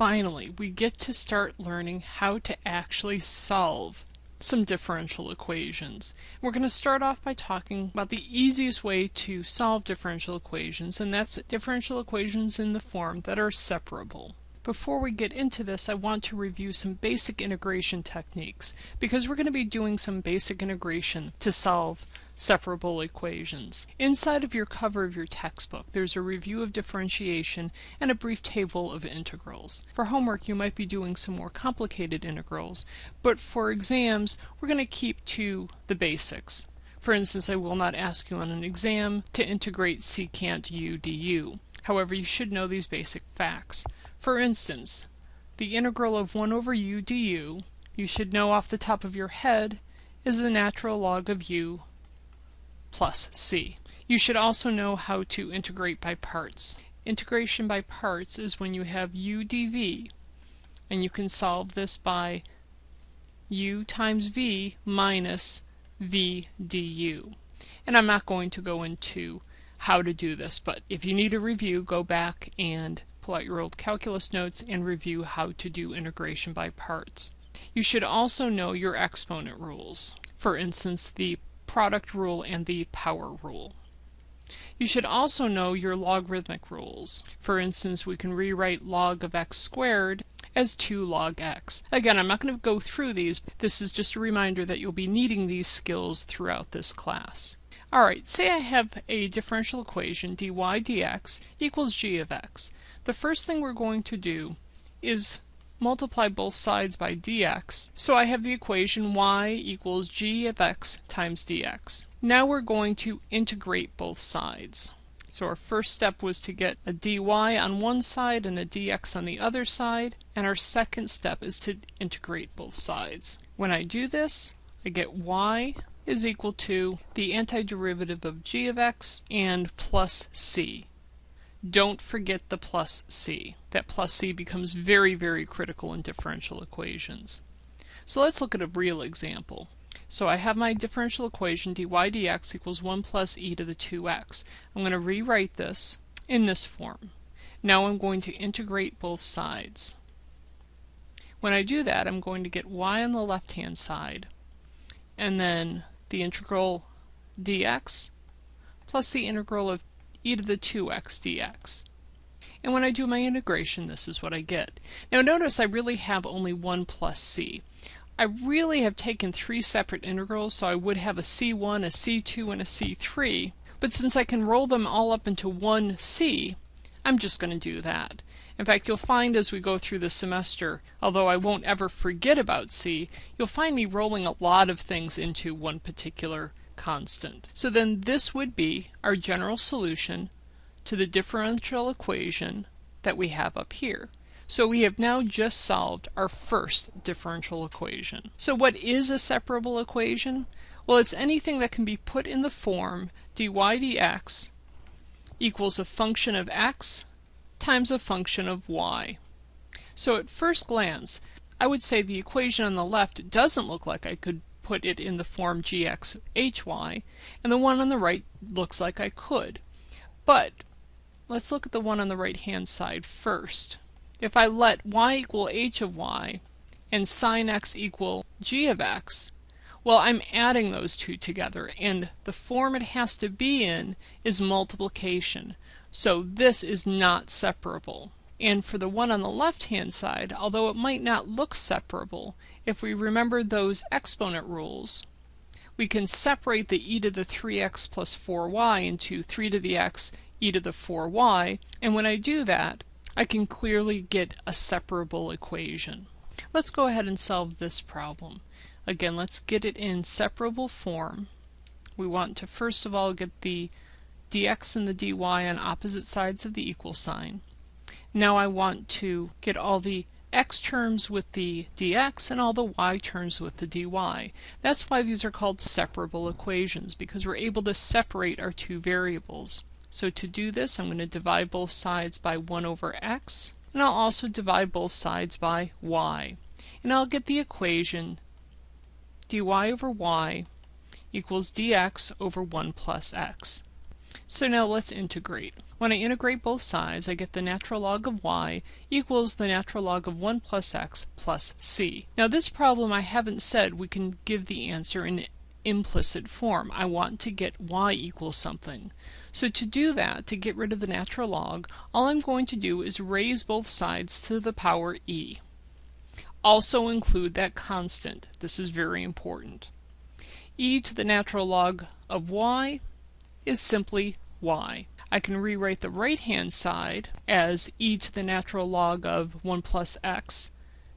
finally, we get to start learning how to actually solve some differential equations. We're going to start off by talking about the easiest way to solve differential equations, and that's differential equations in the form that are separable. Before we get into this, I want to review some basic integration techniques, because we're going to be doing some basic integration to solve separable equations. Inside of your cover of your textbook, there's a review of differentiation and a brief table of integrals. For homework, you might be doing some more complicated integrals, but for exams, we're going to keep to the basics. For instance, I will not ask you on an exam to integrate secant u du. However, you should know these basic facts. For instance, the integral of 1 over u du, you should know off the top of your head, is the natural log of u plus c. You should also know how to integrate by parts. Integration by parts is when you have u dv, and you can solve this by u times v minus v du. And I'm not going to go into how to do this, but if you need a review, go back and pull out your old calculus notes and review how to do integration by parts. You should also know your exponent rules. For instance, the product rule and the power rule. You should also know your logarithmic rules. For instance, we can rewrite log of x squared as 2 log x. Again, I'm not going to go through these. This is just a reminder that you'll be needing these skills throughout this class. Alright, say I have a differential equation dy dx equals g of x. The first thing we're going to do is multiply both sides by dx, so I have the equation y equals g of x times dx. Now we're going to integrate both sides. So our first step was to get a dy on one side and a dx on the other side, and our second step is to integrate both sides. When I do this, I get y is equal to the antiderivative of g of x and plus c. Don't forget the plus c. That plus c becomes very, very critical in differential equations. So let's look at a real example. So I have my differential equation dy dx equals 1 plus e to the 2x. I'm going to rewrite this in this form. Now I'm going to integrate both sides. When I do that, I'm going to get y on the left-hand side, and then the integral dx plus the integral of e to the 2x dx. And when I do my integration, this is what I get. Now notice I really have only 1 plus c. I really have taken three separate integrals, so I would have a c1, a c2, and a c3. But since I can roll them all up into one c, I'm just going to do that. In fact, you'll find as we go through the semester, although I won't ever forget about c, you'll find me rolling a lot of things into one particular constant. So then this would be our general solution to the differential equation that we have up here. So we have now just solved our first differential equation. So what is a separable equation? Well, it's anything that can be put in the form dy dx equals a function of x times a function of y. So at first glance, I would say the equation on the left doesn't look like I could put it in the form gxhy, and the one on the right looks like I could. But let's look at the one on the right hand side first. If I let y equal h of y and sine x equal g of x, well, I'm adding those two together, and the form it has to be in is multiplication. So this is not separable. And for the one on the left-hand side, although it might not look separable, if we remember those exponent rules, we can separate the e to the 3x plus 4y into 3 to the x e to the 4y, and when I do that, I can clearly get a separable equation. Let's go ahead and solve this problem. Again, let's get it in separable form. We want to first of all get the dx and the dy on opposite sides of the equal sign. Now I want to get all the x terms with the dx and all the y terms with the dy. That's why these are called separable equations, because we're able to separate our two variables. So to do this, I'm going to divide both sides by 1 over x, and I'll also divide both sides by y. And I'll get the equation dy over y equals dx over 1 plus x. So now let's integrate. When I integrate both sides, I get the natural log of y equals the natural log of 1 plus x plus c. Now this problem I haven't said we can give the answer in implicit form. I want to get y equals something. So to do that, to get rid of the natural log, all I'm going to do is raise both sides to the power e. Also include that constant. This is very important. e to the natural log of y is simply y. I can rewrite the right-hand side as e to the natural log of 1 plus x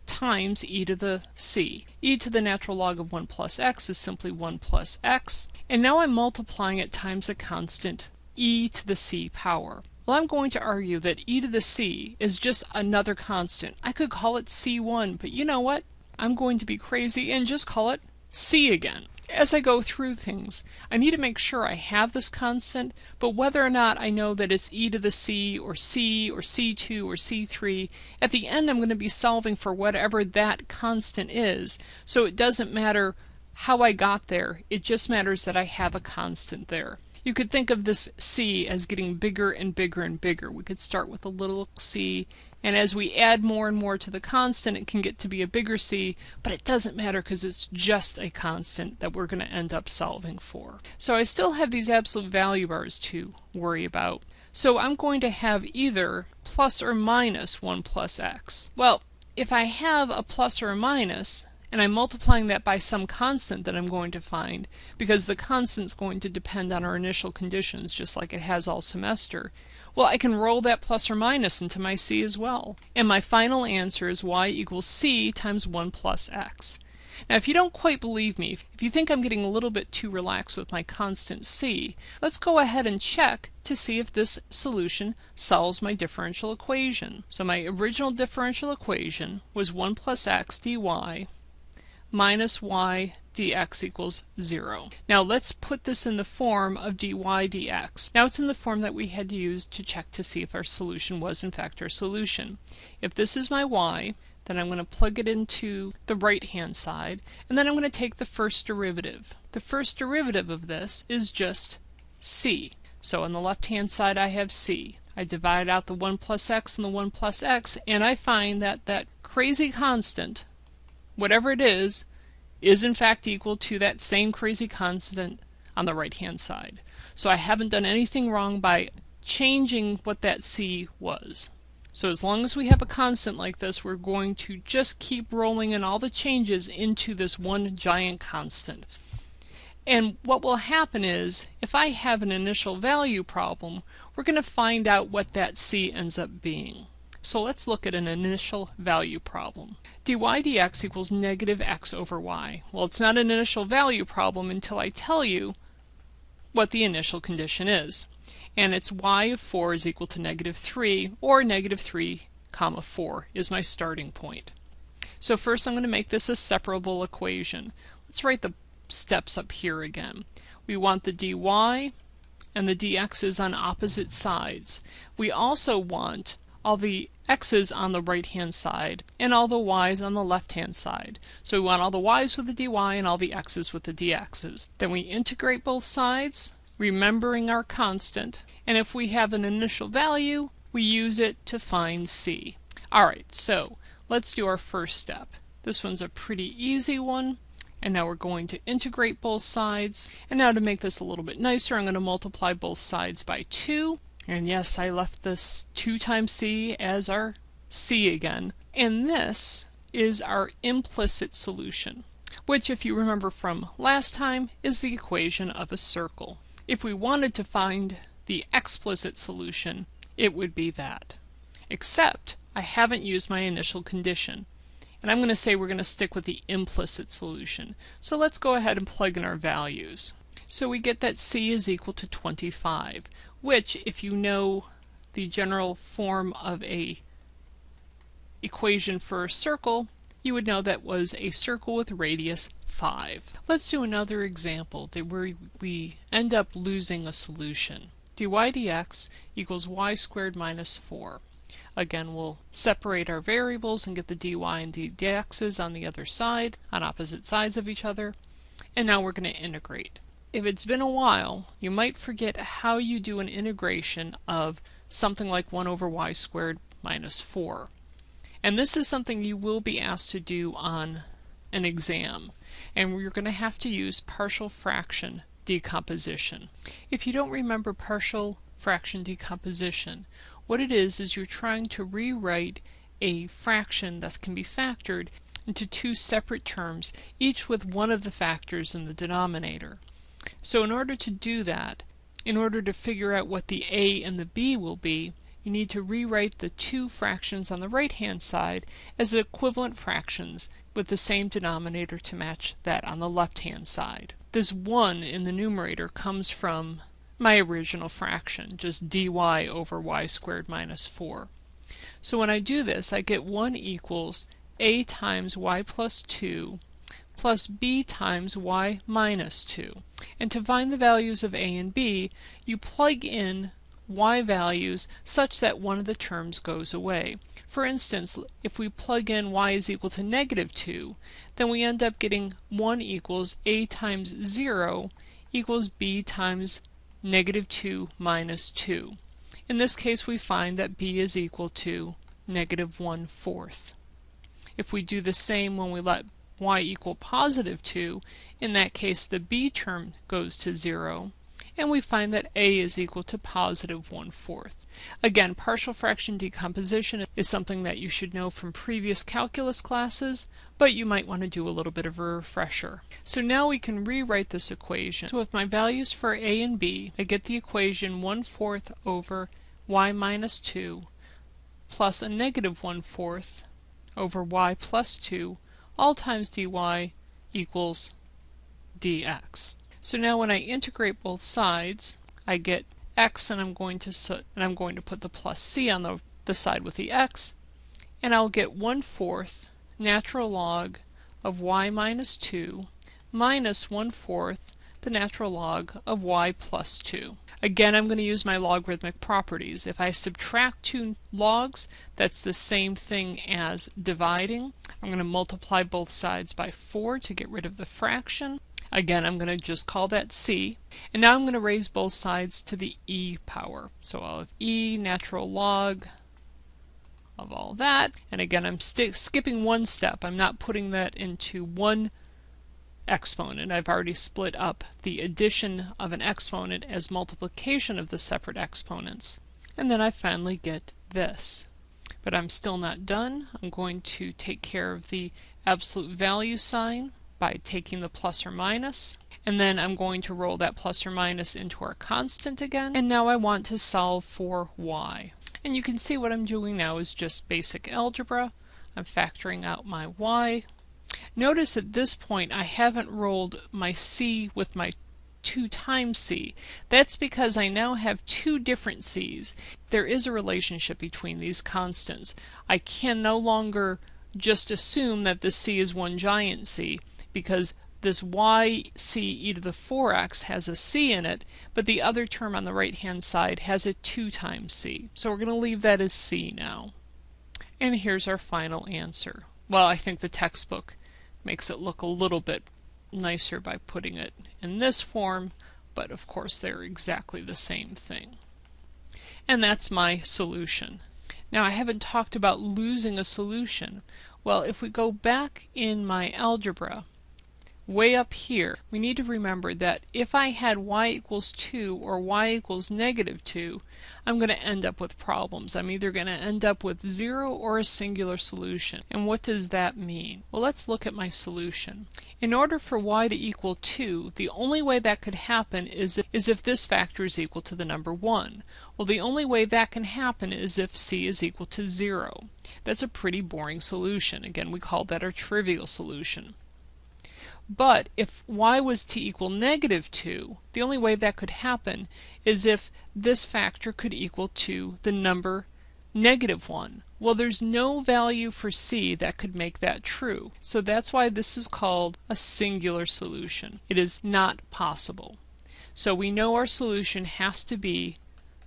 times e to the c. e to the natural log of 1 plus x is simply 1 plus x, and now I'm multiplying it times a constant e to the c power. Well, I'm going to argue that e to the c is just another constant. I could call it c1, but you know what? I'm going to be crazy and just call it c again as I go through things. I need to make sure I have this constant, but whether or not I know that it's e to the c or c or c2 or c3, at the end I'm going to be solving for whatever that constant is, so it doesn't matter how I got there, it just matters that I have a constant there. You could think of this c as getting bigger and bigger and bigger. We could start with a little c and as we add more and more to the constant, it can get to be a bigger c, but it doesn't matter because it's just a constant that we're going to end up solving for. So I still have these absolute value bars to worry about. So I'm going to have either plus or minus 1 plus x. Well, if I have a plus or a minus, and I'm multiplying that by some constant that I'm going to find, because the constant's going to depend on our initial conditions just like it has all semester, well, I can roll that plus or minus into my c as well. And my final answer is y equals c times 1 plus x. Now, if you don't quite believe me, if you think I'm getting a little bit too relaxed with my constant c, let's go ahead and check to see if this solution solves my differential equation. So my original differential equation was 1 plus x dy minus y dx equals 0. Now let's put this in the form of dy dx. Now it's in the form that we had used to check to see if our solution was in fact our solution. If this is my y, then I'm going to plug it into the right hand side, and then I'm going to take the first derivative. The first derivative of this is just c. So on the left hand side I have c. I divide out the 1 plus x and the 1 plus x, and I find that that crazy constant, whatever it is, is in fact equal to that same crazy constant on the right hand side. So I haven't done anything wrong by changing what that c was. So as long as we have a constant like this, we're going to just keep rolling in all the changes into this one giant constant. And what will happen is, if I have an initial value problem, we're going to find out what that c ends up being. So let's look at an initial value problem. Dy dx equals negative x over y. Well, it's not an initial value problem until I tell you what the initial condition is. And it's y of 4 is equal to negative 3, or negative 3 comma 4 is my starting point. So first I'm going to make this a separable equation. Let's write the steps up here again. We want the dy and the dx's on opposite sides. We also want all the x's on the right hand side and all the y's on the left hand side. So we want all the y's with the dy and all the x's with the dx's. Then we integrate both sides, remembering our constant, and if we have an initial value, we use it to find c. Alright, so let's do our first step. This one's a pretty easy one. And now we're going to integrate both sides. And now to make this a little bit nicer, I'm going to multiply both sides by 2. And yes, I left this 2 times c as our c again. And this is our implicit solution, which if you remember from last time is the equation of a circle. If we wanted to find the explicit solution, it would be that. Except I haven't used my initial condition. And I'm going to say we're going to stick with the implicit solution. So let's go ahead and plug in our values. So we get that c is equal to 25 which, if you know the general form of a equation for a circle, you would know that was a circle with radius 5. Let's do another example that where we end up losing a solution. dy dx equals y squared minus 4. Again, we'll separate our variables and get the dy and dx's on the other side, on opposite sides of each other. And now we're going to integrate. If it's been a while, you might forget how you do an integration of something like 1 over y squared minus 4. And this is something you will be asked to do on an exam. And you're going to have to use partial fraction decomposition. If you don't remember partial fraction decomposition, what it is is you're trying to rewrite a fraction that can be factored into two separate terms, each with one of the factors in the denominator. So in order to do that, in order to figure out what the a and the b will be, you need to rewrite the two fractions on the right-hand side as equivalent fractions with the same denominator to match that on the left-hand side. This 1 in the numerator comes from my original fraction, just dy over y squared minus 4. So when I do this, I get 1 equals a times y plus 2 plus b times y minus 2. And to find the values of a and b, you plug in y values such that one of the terms goes away. For instance, if we plug in y is equal to negative 2, then we end up getting 1 equals a times 0 equals b times negative 2 minus 2. In this case, we find that b is equal to negative 1 fourth. If we do the same when we let y equal positive 2, in that case the b term goes to 0, and we find that a is equal to positive 1 fourth. Again, partial fraction decomposition is something that you should know from previous calculus classes, but you might want to do a little bit of a refresher. So now we can rewrite this equation. So with my values for a and b, I get the equation 1 fourth over y minus 2 plus a negative 1 fourth over y plus 2 all times dy equals dx. So now when I integrate both sides, I get x and I'm going to and I'm going to put the plus c on the, the side with the x, and I'll get 1 fourth natural log of y minus 2 minus 1 fourth the natural log of y plus 2. Again, I'm going to use my logarithmic properties. If I subtract two logs, that's the same thing as dividing. I'm going to multiply both sides by 4 to get rid of the fraction. Again, I'm going to just call that c. And now I'm going to raise both sides to the e power. So I'll have e natural log of all that. And again, I'm skipping one step. I'm not putting that into one exponent. I've already split up the addition of an exponent as multiplication of the separate exponents. And then I finally get this. But I'm still not done. I'm going to take care of the absolute value sign by taking the plus or minus. And then I'm going to roll that plus or minus into our constant again. And now I want to solve for y. And you can see what I'm doing now is just basic algebra. I'm factoring out my y, Notice at this point I haven't rolled my c with my 2 times c. That's because I now have two different c's. There is a relationship between these constants. I can no longer just assume that the c is one giant c because this y c e to the 4x has a c in it, but the other term on the right hand side has a 2 times c. So we're going to leave that as c now. And here's our final answer. Well, I think the textbook makes it look a little bit nicer by putting it in this form, but of course they're exactly the same thing. And that's my solution. Now I haven't talked about losing a solution. Well, if we go back in my algebra, way up here, we need to remember that if I had y equals 2 or y equals negative 2, I'm going to end up with problems. I'm either going to end up with zero or a singular solution. And what does that mean? Well, let's look at my solution. In order for y to equal 2, the only way that could happen is if, is if this factor is equal to the number 1. Well, the only way that can happen is if c is equal to 0. That's a pretty boring solution. Again, we call that our trivial solution. But if y was to equal negative 2, the only way that could happen is if this factor could equal to the number negative 1. Well, there's no value for c that could make that true. So that's why this is called a singular solution. It is not possible. So we know our solution has to be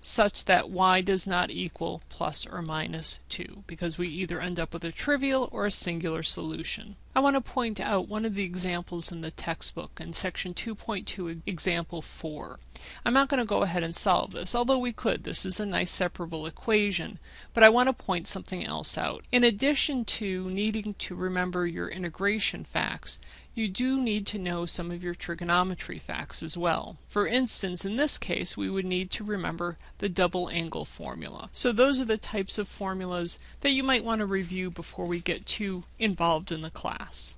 such that y does not equal plus or minus 2 because we either end up with a trivial or a singular solution. I want to point out one of the examples in the textbook in section 2.2 example 4. I'm not going to go ahead and solve this, although we could. This is a nice separable equation, but I want to point something else out. In addition to needing to remember your integration facts, you do need to know some of your trigonometry facts as well. For instance, in this case, we would need to remember the double angle formula. So those are the types of formulas that you might want to review before we get too involved in the class.